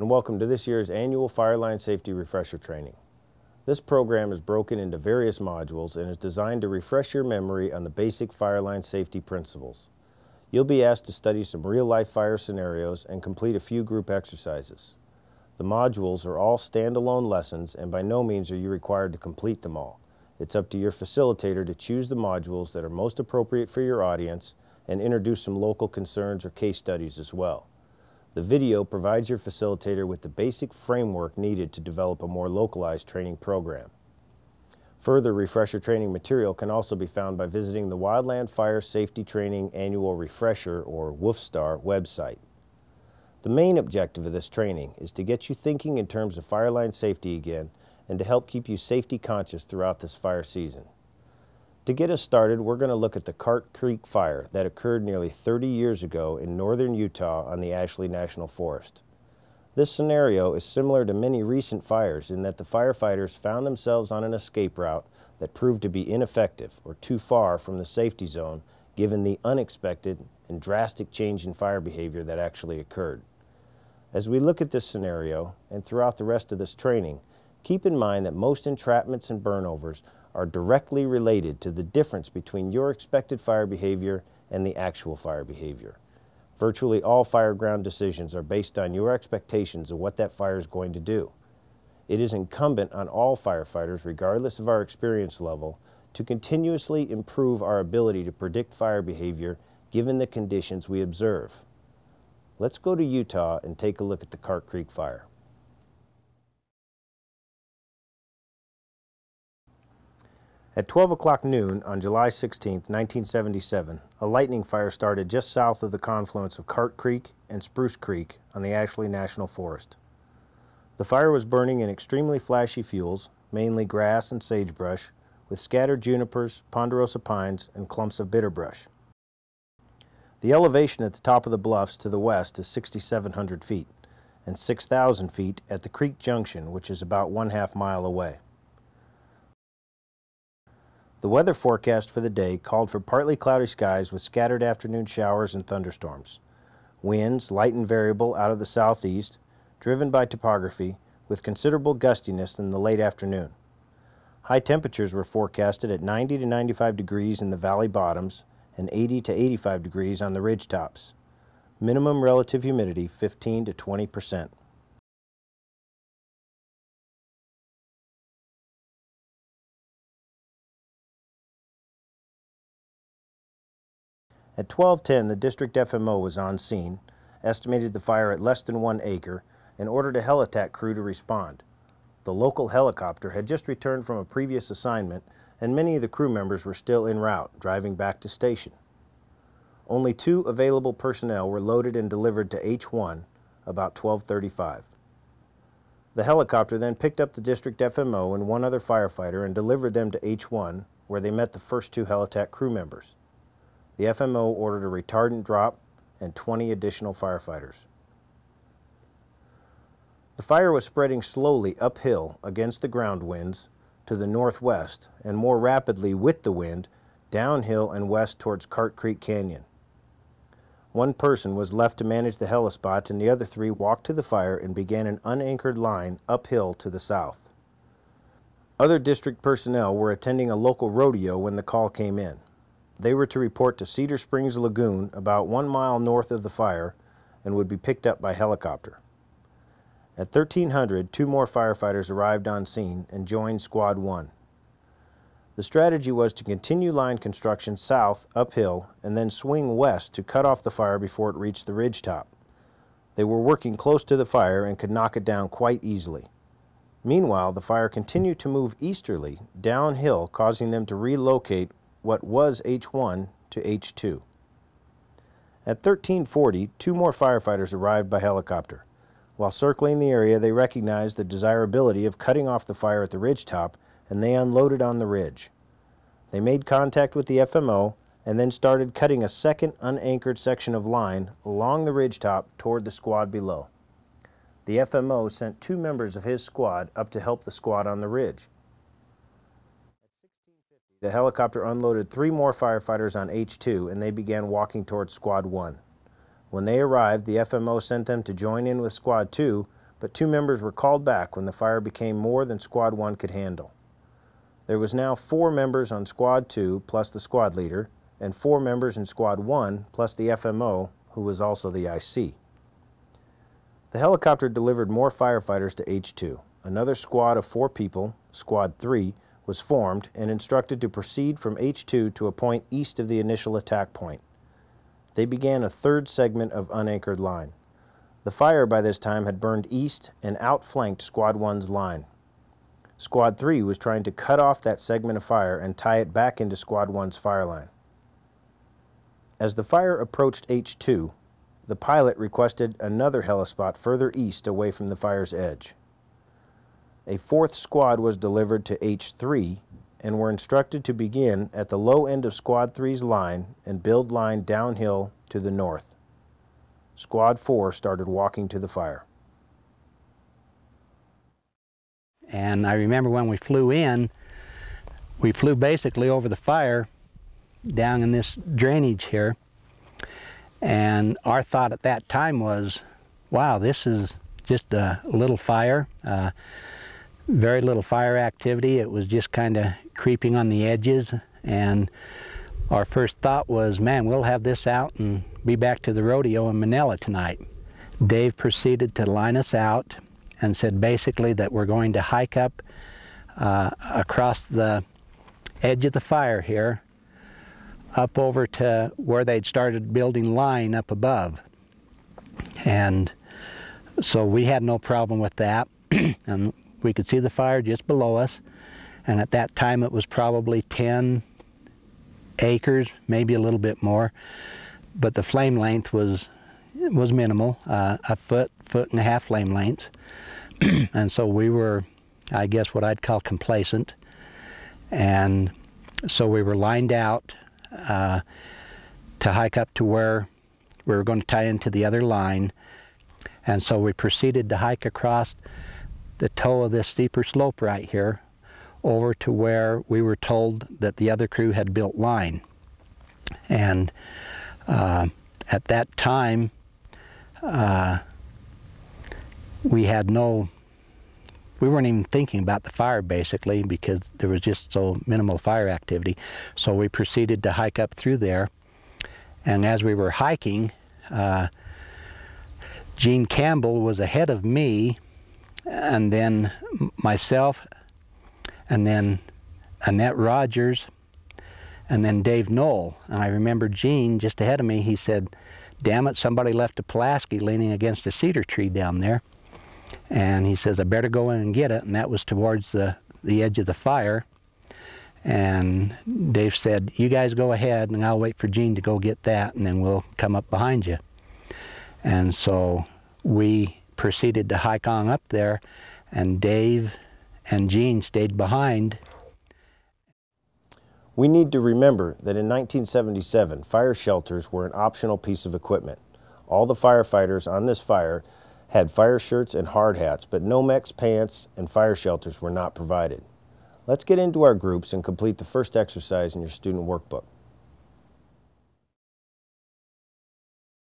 and welcome to this year's annual Fireline Safety Refresher Training. This program is broken into various modules and is designed to refresh your memory on the basic fireline safety principles. You'll be asked to study some real-life fire scenarios and complete a few group exercises. The modules are all standalone lessons and by no means are you required to complete them all. It's up to your facilitator to choose the modules that are most appropriate for your audience and introduce some local concerns or case studies as well. The video provides your facilitator with the basic framework needed to develop a more localized training program. Further refresher training material can also be found by visiting the Wildland Fire Safety Training Annual Refresher or WFSTAR website. The main objective of this training is to get you thinking in terms of fireline safety again and to help keep you safety conscious throughout this fire season. To get us started, we're going to look at the Cart Creek Fire that occurred nearly 30 years ago in northern Utah on the Ashley National Forest. This scenario is similar to many recent fires in that the firefighters found themselves on an escape route that proved to be ineffective or too far from the safety zone given the unexpected and drastic change in fire behavior that actually occurred. As we look at this scenario and throughout the rest of this training, keep in mind that most entrapments and burnovers are directly related to the difference between your expected fire behavior and the actual fire behavior. Virtually all fireground decisions are based on your expectations of what that fire is going to do. It is incumbent on all firefighters, regardless of our experience level, to continuously improve our ability to predict fire behavior given the conditions we observe. Let's go to Utah and take a look at the Cart Creek Fire. At 12 o'clock noon on July 16, 1977, a lightning fire started just south of the confluence of Cart Creek and Spruce Creek on the Ashley National Forest. The fire was burning in extremely flashy fuels, mainly grass and sagebrush, with scattered junipers, ponderosa pines, and clumps of bitterbrush. The elevation at the top of the bluffs to the west is 6,700 feet and 6,000 feet at the creek junction, which is about one half mile away. The weather forecast for the day called for partly cloudy skies with scattered afternoon showers and thunderstorms. Winds, light and variable out of the southeast, driven by topography, with considerable gustiness in the late afternoon. High temperatures were forecasted at 90 to 95 degrees in the valley bottoms and 80 to 85 degrees on the ridge tops. Minimum relative humidity 15 to 20 percent. At 1210, the district FMO was on scene, estimated the fire at less than one acre, and ordered a heli-tac crew to respond. The local helicopter had just returned from a previous assignment, and many of the crew members were still en route, driving back to station. Only two available personnel were loaded and delivered to H1 about 1235. The helicopter then picked up the district FMO and one other firefighter and delivered them to H1, where they met the first two Helitac crew members the FMO ordered a retardant drop and 20 additional firefighters. The fire was spreading slowly uphill against the ground winds to the northwest and more rapidly with the wind downhill and west towards Cart Creek Canyon. One person was left to manage the helispot and the other three walked to the fire and began an unanchored line uphill to the south. Other district personnel were attending a local rodeo when the call came in. They were to report to Cedar Springs Lagoon about one mile north of the fire and would be picked up by helicopter. At 1300, two more firefighters arrived on scene and joined Squad 1. The strategy was to continue line construction south, uphill, and then swing west to cut off the fire before it reached the ridge top. They were working close to the fire and could knock it down quite easily. Meanwhile, the fire continued to move easterly, downhill, causing them to relocate what was H1 to H2. At 1340, two more firefighters arrived by helicopter. While circling the area, they recognized the desirability of cutting off the fire at the ridge top, and they unloaded on the ridge. They made contact with the FMO and then started cutting a second unanchored section of line along the ridge top toward the squad below. The FMO sent two members of his squad up to help the squad on the ridge. The helicopter unloaded three more firefighters on H2 and they began walking towards Squad 1. When they arrived, the FMO sent them to join in with Squad 2, but two members were called back when the fire became more than Squad 1 could handle. There was now four members on Squad 2 plus the squad leader, and four members in Squad 1 plus the FMO, who was also the IC. The helicopter delivered more firefighters to H2. Another squad of four people, Squad 3, was formed and instructed to proceed from H2 to a point east of the initial attack point. They began a third segment of unanchored line. The fire by this time had burned east and outflanked Squad 1's line. Squad 3 was trying to cut off that segment of fire and tie it back into Squad 1's fire line. As the fire approached H2, the pilot requested another helispot further east away from the fire's edge. A fourth squad was delivered to H3 and were instructed to begin at the low end of Squad 3's line and build line downhill to the north. Squad 4 started walking to the fire. And I remember when we flew in, we flew basically over the fire down in this drainage here. And our thought at that time was, wow, this is just a little fire, uh, very little fire activity. It was just kind of creeping on the edges. And our first thought was, man, we'll have this out and be back to the rodeo in Manila tonight. Dave proceeded to line us out and said basically that we're going to hike up uh, across the edge of the fire here up over to where they'd started building line up above. And so we had no problem with that. and we could see the fire just below us. And at that time it was probably 10 acres, maybe a little bit more. But the flame length was was minimal, uh, a foot, foot and a half flame lengths. and so we were, I guess what I'd call complacent. And so we were lined out uh, to hike up to where we were going to tie into the other line. And so we proceeded to hike across the toe of this steeper slope right here over to where we were told that the other crew had built line. And uh, at that time, uh, we had no, we weren't even thinking about the fire basically because there was just so minimal fire activity. So we proceeded to hike up through there. And as we were hiking, uh, Gene Campbell was ahead of me and then myself and then Annette Rogers and then Dave Knoll. And I remember Gene just ahead of me, he said, damn it, somebody left a Pulaski leaning against a cedar tree down there. And he says, I better go in and get it. And that was towards the, the edge of the fire. And Dave said, you guys go ahead and I'll wait for Gene to go get that and then we'll come up behind you. And so we proceeded to hike on up there and Dave and Gene stayed behind. We need to remember that in 1977, fire shelters were an optional piece of equipment. All the firefighters on this fire had fire shirts and hard hats, but Nomex pants and fire shelters were not provided. Let's get into our groups and complete the first exercise in your student workbook.